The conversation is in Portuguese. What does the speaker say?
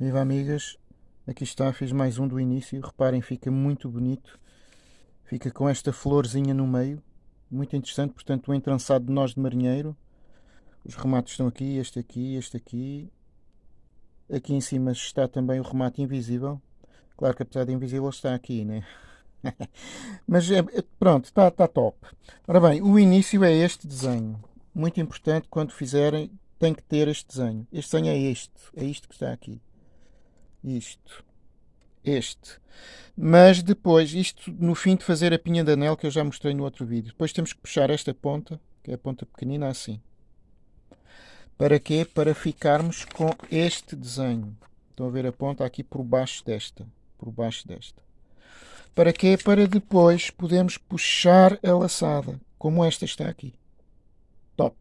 Viva amigas, aqui está, fiz mais um do início, reparem, fica muito bonito, fica com esta florzinha no meio, muito interessante, portanto o entrançado de nós de marinheiro, os remates estão aqui, este aqui, este aqui, aqui em cima está também o remate invisível, claro que apesar de invisível está aqui, né? Mas é, é, pronto, está, está top. Ora bem, o início é este desenho, muito importante quando fizerem, tem que ter este desenho, este desenho é este, é isto que está aqui isto, este. Mas depois, isto no fim de fazer a pinha de anel que eu já mostrei no outro vídeo, depois temos que puxar esta ponta, que é a ponta pequenina assim. Para quê? Para ficarmos com este desenho. Estão a ver a ponta aqui por baixo desta. Por baixo desta. Para quê? Para depois podermos puxar a laçada, como esta está aqui. Top!